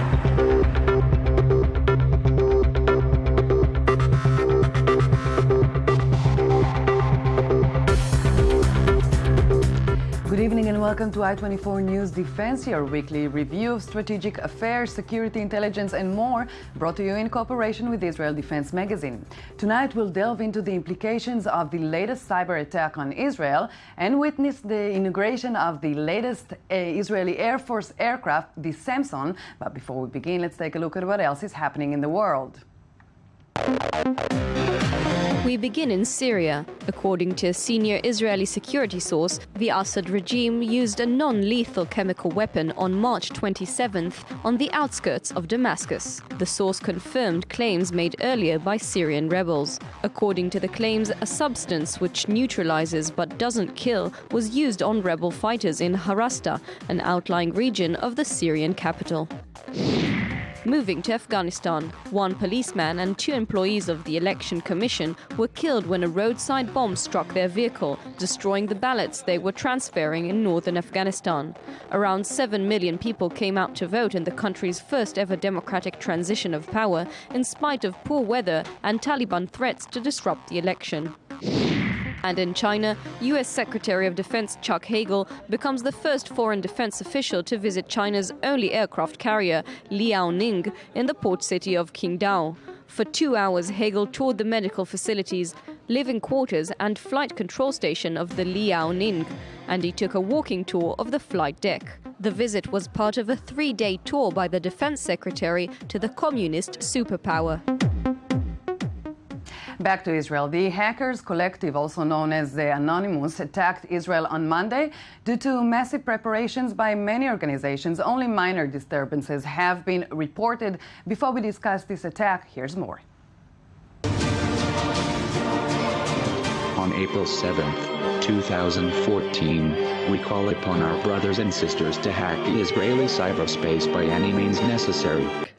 Good welcome to I-24 News Defense, your weekly review of strategic affairs, security intelligence and more, brought to you in cooperation with Israel Defense Magazine. Tonight we'll delve into the implications of the latest cyber attack on Israel and witness the inauguration of the latest uh, Israeli Air Force aircraft, the Samson. But before we begin, let's take a look at what else is happening in the world. Hmm. We begin in Syria. According to a senior Israeli security source, the Assad regime used a non-lethal chemical weapon on March 27th on the outskirts of Damascus. The source confirmed claims made earlier by Syrian rebels. According to the claims, a substance which neutralizes but doesn't kill was used on rebel fighters in Harasta, an outlying region of the Syrian capital. Moving to Afghanistan, one policeman and two employees of the Election Commission were killed when a roadside bomb struck their vehicle, destroying the ballots they were transferring in northern Afghanistan. Around 7 million people came out to vote in the country's first ever democratic transition of power, in spite of poor weather and Taliban threats to disrupt the election. And in China, U.S. Secretary of Defense Chuck Hagel becomes the first foreign defense official to visit China's only aircraft carrier, Liaoning, in the port city of Qingdao. For two hours, Hagel toured the medical facilities, living quarters and flight control station of the Liaoning, and he took a walking tour of the flight deck. The visit was part of a three-day tour by the defense secretary to the communist superpower. Back to Israel. The Hackers Collective, also known as the Anonymous, attacked Israel on Monday. Due to massive preparations by many organizations, only minor disturbances have been reported. Before we discuss this attack, here's more. On April 7, 2014, we call upon our brothers and sisters to hack the Israeli cyberspace by any means necessary.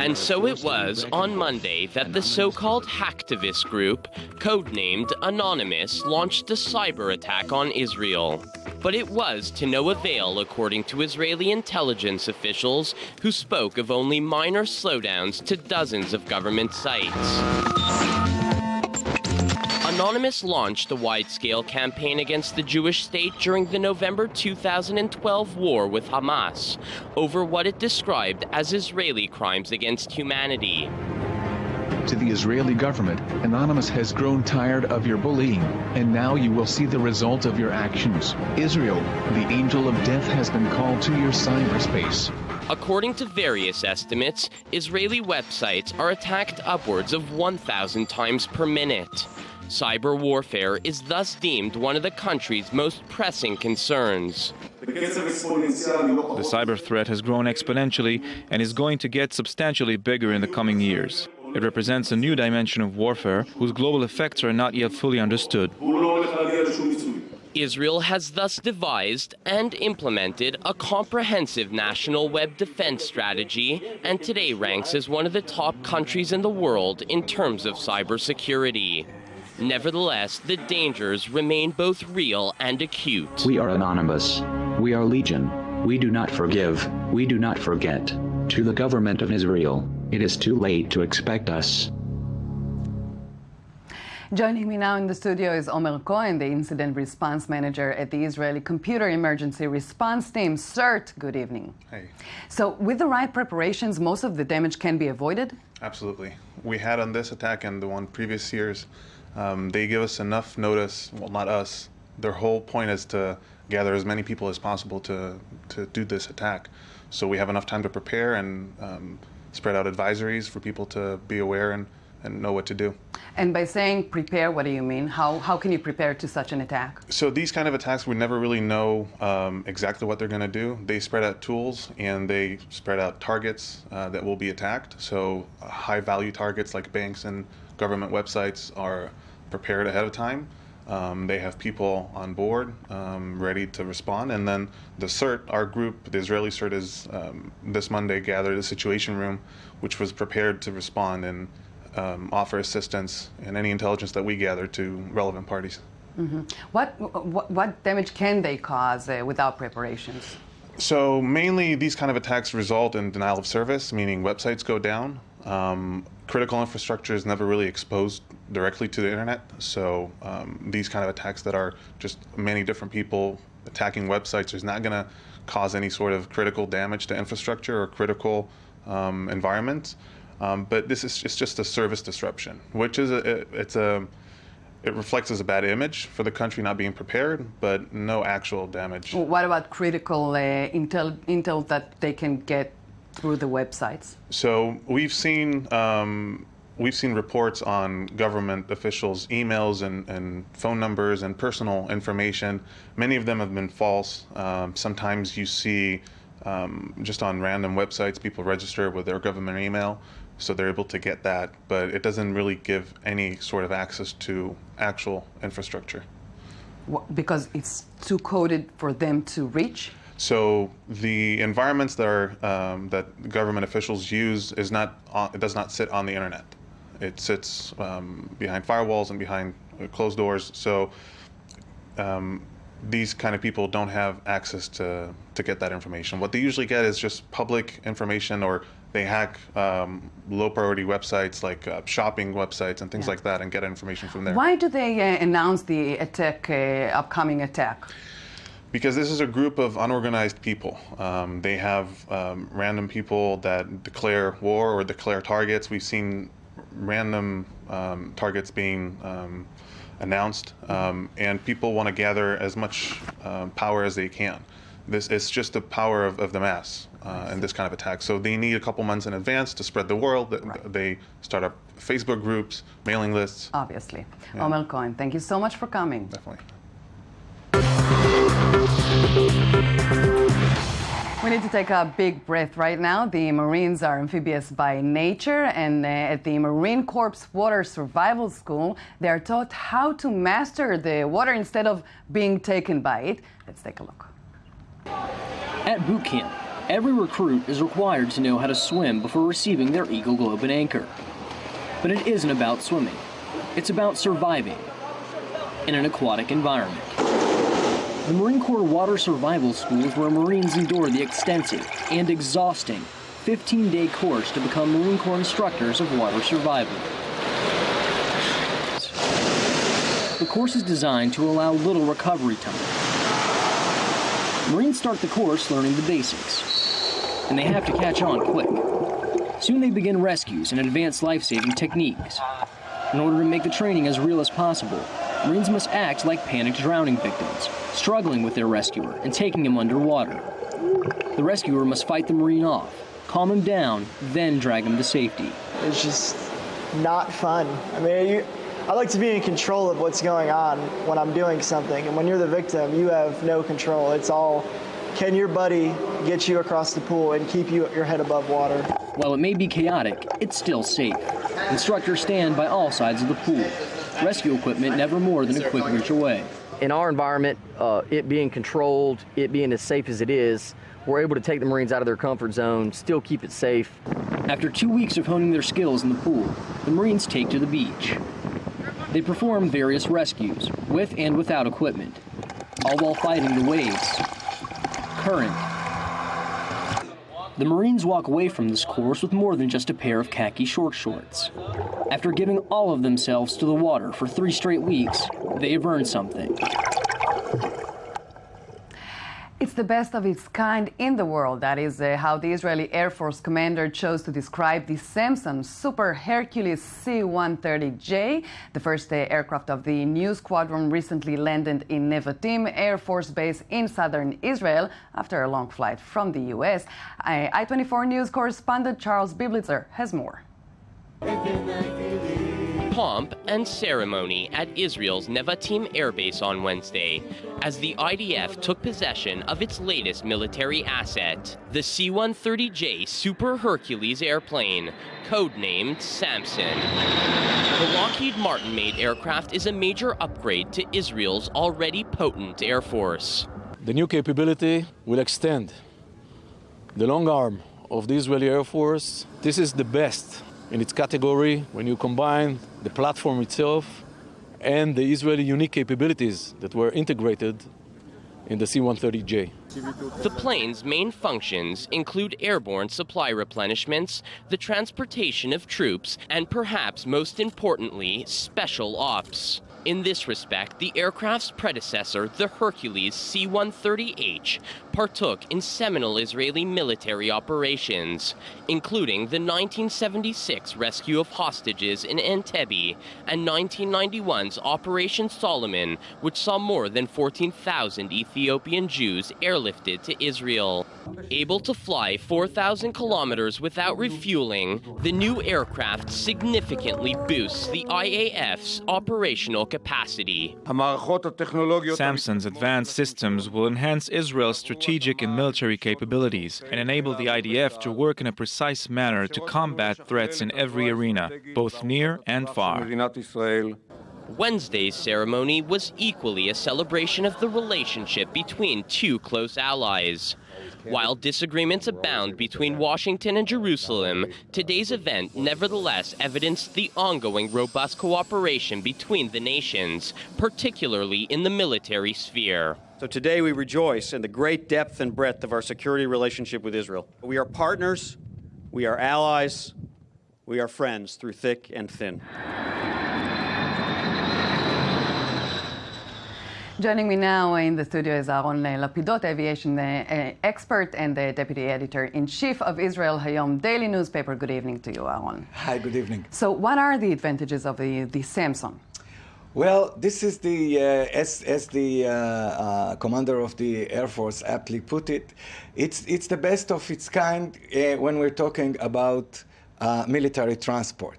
And so it was on Monday that the so-called hacktivist group, codenamed Anonymous, launched a cyber attack on Israel. But it was to no avail according to Israeli intelligence officials who spoke of only minor slowdowns to dozens of government sites. Anonymous launched a wide-scale campaign against the Jewish state during the November 2012 war with Hamas over what it described as Israeli crimes against humanity. To the Israeli government, Anonymous has grown tired of your bullying, and now you will see the result of your actions. Israel, the angel of death has been called to your cyberspace. According to various estimates, Israeli websites are attacked upwards of 1,000 times per minute. Cyber warfare is thus deemed one of the country's most pressing concerns. The cyber threat has grown exponentially and is going to get substantially bigger in the coming years. It represents a new dimension of warfare whose global effects are not yet fully understood. Israel has thus devised and implemented a comprehensive national web defense strategy and today ranks as one of the top countries in the world in terms of cybersecurity. Nevertheless, the dangers remain both real and acute. We are anonymous. We are legion. We do not forgive. We do not forget. To the government of Israel, it is too late to expect us. Joining me now in the studio is Omer Cohen, the Incident Response Manager at the Israeli Computer Emergency Response Team. CERT, good evening. Hey. So, with the right preparations, most of the damage can be avoided? Absolutely. We had on this attack and the one previous years, um, they give us enough notice, well, not us. Their whole point is to gather as many people as possible to, to do this attack. So we have enough time to prepare and um, spread out advisories for people to be aware and, and know what to do. And by saying prepare, what do you mean? How, how can you prepare to such an attack? So these kind of attacks, we never really know um, exactly what they're going to do. They spread out tools and they spread out targets uh, that will be attacked. So uh, high value targets like banks and government websites are prepared ahead of time. Um, they have people on board um, ready to respond. And then the CERT, our group, the Israeli CERT, is um, this Monday gathered a situation room which was prepared to respond and um, offer assistance and any intelligence that we gather to relevant parties. Mm -hmm. what, what, what, damage can they cause uh, without preparations? So mainly these kind of attacks result in denial of service, meaning websites go down. Um, critical infrastructure is never really exposed directly to the internet. So um, these kind of attacks that are just many different people attacking websites is not going to cause any sort of critical damage to infrastructure or critical um, environments. Um, but this is just, just a service disruption, which is a, it's a it reflects as a bad image for the country not being prepared, but no actual damage. What about critical uh, intel, intel that they can get through the websites? So we've seen um, we've seen reports on government officials' emails and, and, phone numbers and personal information. Many of them have been false. Um, sometimes you see um, just on random websites people register with their government email so they're able to get that, but it doesn't really give any sort of access to actual infrastructure. Because it's too coded for them to reach? So the environments that are um, that government officials use is not on, it does not sit on the internet. It sits um, behind firewalls and behind uh, closed doors. So um, these kind of people don't have access to to get that information. What they usually get is just public information or they hack um, low priority websites like uh, shopping websites and things yeah. like that and get information from there. Why do they uh, announce the attack, uh, upcoming attack? Because this is a group of unorganized people. Um, they have um, random people that declare war or declare targets. We've seen random um, targets being um, announced, um, and people want to gather as much power as they can. This is just the power of, of the mass uh, in this kind of attack. So they need a couple months in advance to spread the word. Right. They start up Facebook groups, mailing lists. Obviously. Yeah. Cohen, thank you so much for coming. Definitely. We need to take a big breath right now. The Marines are amphibious by nature, and uh, at the Marine Corps Water Survival School, they are taught how to master the water instead of being taken by it. Let's take a look. At boot camp, every recruit is required to know how to swim before receiving their Eagle Globe and Anchor. But it isn't about swimming. It's about surviving in an aquatic environment. The Marine Corps Water Survival School is where Marines endure the extensive and exhausting 15-day course to become Marine Corps instructors of water survival. The course is designed to allow little recovery time Marines start the course learning the basics, and they have to catch on quick. Soon they begin rescues and advanced life-saving techniques. In order to make the training as real as possible, Marines must act like panicked drowning victims, struggling with their rescuer and taking him underwater. The rescuer must fight the Marine off, calm him down, then drag him to safety. It's just not fun. I mean, you, I like to be in control of what's going on when I'm doing something. And when you're the victim, you have no control. It's all can your buddy get you across the pool and keep you your head above water? While it may be chaotic, it's still safe. Instructors stand by all sides of the pool. Rescue equipment never more than a quick reach away. In our environment, uh, it being controlled, it being as safe as it is, we're able to take the Marines out of their comfort zone, still keep it safe. After two weeks of honing their skills in the pool, the Marines take to the beach. They perform various rescues, with and without equipment, all while fighting the waves, current. The Marines walk away from this course with more than just a pair of khaki short shorts. After giving all of themselves to the water for three straight weeks, they have earned something. The best of its kind in the world. That is uh, how the Israeli Air Force commander chose to describe the Samson Super Hercules C-130J. The first uh, aircraft of the new squadron recently landed in Nevatim Air Force Base in southern Israel after a long flight from the U.S. I-24 News correspondent Charles Bybelezer has more pomp and ceremony at Israel's Nevatim Air Base on Wednesday as the IDF took possession of its latest military asset, the C 130J Super Hercules airplane, codenamed Samson. The Lockheed Martin made aircraft is a major upgrade to Israel's already potent Air Force. The new capability will extend the long arm of the Israeli Air Force. This is the best in its category when you combine the platform itself and the Israeli unique capabilities that were integrated in the C-130J. The plane's main functions include airborne supply replenishments, the transportation of troops, and perhaps most importantly, special ops. In this respect, the aircraft's predecessor, the Hercules C-130H, partook in seminal Israeli military operations, including the 1976 rescue of hostages in Entebbe and 1991's Operation Solomon, which saw more than 14,000 Ethiopian Jews airlifted to Israel. Able to fly 4,000 kilometers without refueling, the new aircraft significantly boosts the IAF's operational capacity. Samson's advanced systems will enhance Israel's strategic and military capabilities and enable the IDF to work in a precise manner to combat threats in every arena, both near and far. Wednesday's ceremony was equally a celebration of the relationship between two close allies. While disagreements abound between Washington and Jerusalem, today's event nevertheless evidenced the ongoing robust cooperation between the nations, particularly in the military sphere. So today we rejoice in the great depth and breadth of our security relationship with Israel. We are partners, we are allies, we are friends through thick and thin. Joining me now in the studio is Aaron Lapidot, aviation uh, expert and the deputy editor-in-chief of Israel Hayom daily newspaper. Good evening to you, Aaron. Hi, good evening. So what are the advantages of the, the Samson? Well, this is the, uh, as, as the uh, uh, commander of the Air Force aptly put it, it's, it's the best of its kind uh, when we're talking about uh, military transport.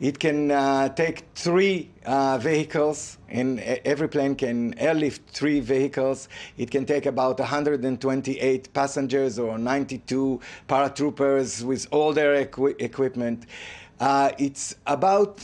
It can uh, take three uh, vehicles, and every plane can airlift three vehicles. It can take about 128 passengers or 92 paratroopers with all their equi equipment. Uh, it's about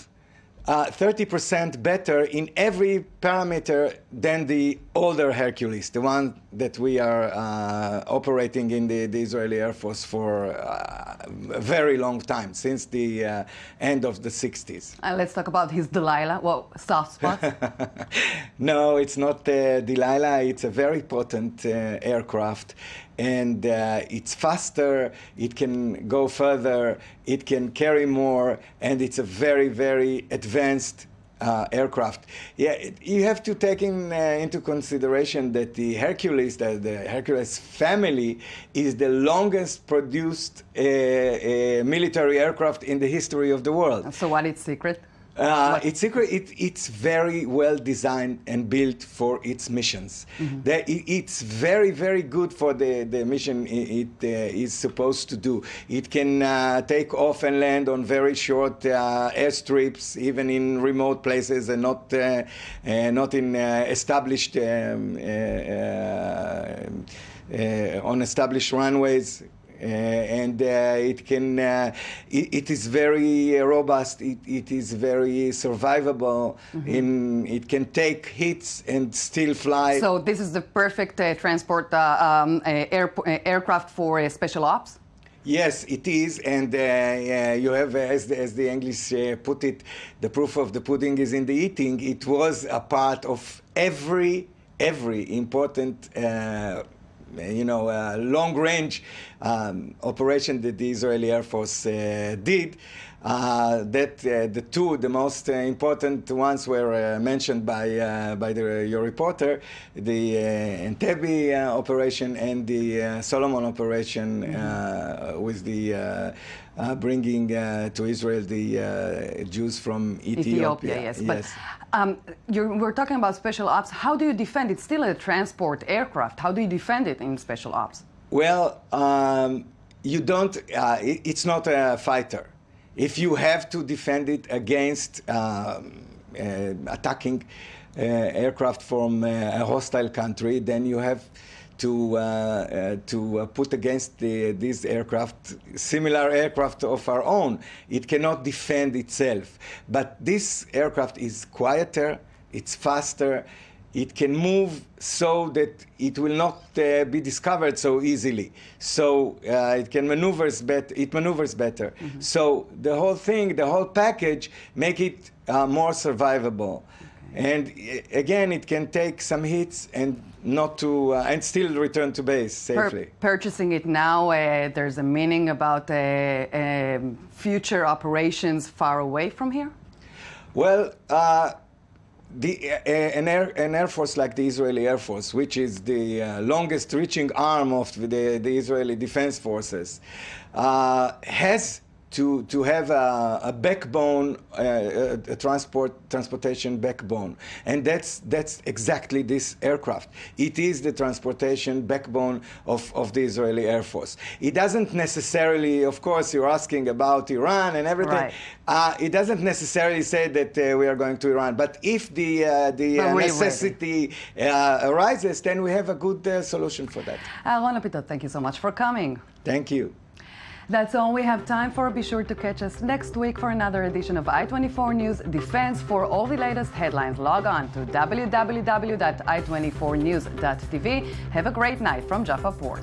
30% uh, better in every parameter than the older Hercules, the one that we are uh, operating in the, the, Israeli Air Force for uh, a very long time, since the uh, end of the 60s. And let's talk about his Delilah. Well, soft spot. no, it's not uh, Delilah. It's a very potent uh, aircraft and uh, it's faster, it can go further, it can carry more, and it's a very, very advanced uh, aircraft. Yeah, you have to take in, uh, into consideration that the Hercules, the, the, Hercules family, is the longest produced uh, uh military aircraft in the history of the world. So what is secret? Uh, it's secret. It, it's very well designed and built for its missions. Mm-hmm. it, it's very, very good for the, the mission it, it uh, is supposed to do. It can uh, take off and land on very short uh, airstrips, even in remote places, and not uh, uh, not in established um, on established runways. Uh, and uh, it can uh, it, it is very robust it, it is very survivable mm-hmm. in it can take hits and still fly so this is the perfect transport um, air, aircraft for special ops Yes, it is, and uh, uh, you have, as the, as the English uh, put it, the proof of the pudding is in the eating. It was a part of every every important you know, uh, long-range um, operation that the Israeli Air Force uh, did. Uh, that uh, the two, the most uh, important ones were uh, mentioned by by the, your reporter, the Entebbe operation and the Solomon operation mm-hmm. with the bringing to Israel the Jews from Ethiopia. Ethiopia yes, yes. but um, we're talking about special ops. How do you defend it? Still a transport aircraft. How do you defend it in special ops? Well, um, you don't. Uh, it, it's not a fighter. If you have to defend it against um, uh, attacking uh, aircraft from uh, a hostile country, then you have to uh, uh, to uh, put against the, these aircraft similar aircraft of our own. It cannot defend itself. But this aircraft is quieter, it's faster, it can move so that it will not uh, be discovered so easily. So uh, it can maneuvers bet it maneuvers better. Mm -hmm. So the whole thing, the whole package, make it uh, more survivable. And again, it can take some hits and not to, uh, and still return to base safely. Per purchasing it now, uh, there's a meaning about uh, um, future operations far away from here? Well, uh, the, uh, an, air, an Air Force like the Israeli Air Force, which is the uh, longest reaching arm of the, the Israeli Defense Forces, uh, has to, to have a, a backbone, uh, a transport transportation backbone. And that's, that's exactly this aircraft. It is the transportation backbone of, of the Israeli Air Force. It doesn't necessarily, of course, you're asking about Iran and everything. Right. Uh, it doesn't necessarily say that uh, we are going to Iran. But if the, uh, the uh, necessity uh, arises, then we have a good uh, solution for that. Aaron Lapidot, thank you so much for coming. Thank you. That's all we have time for. Be sure to catch us next week for another edition of i24 News Defense. For all the latest headlines, log on to www.i24news.tv. Have a great night from Jaffa Port.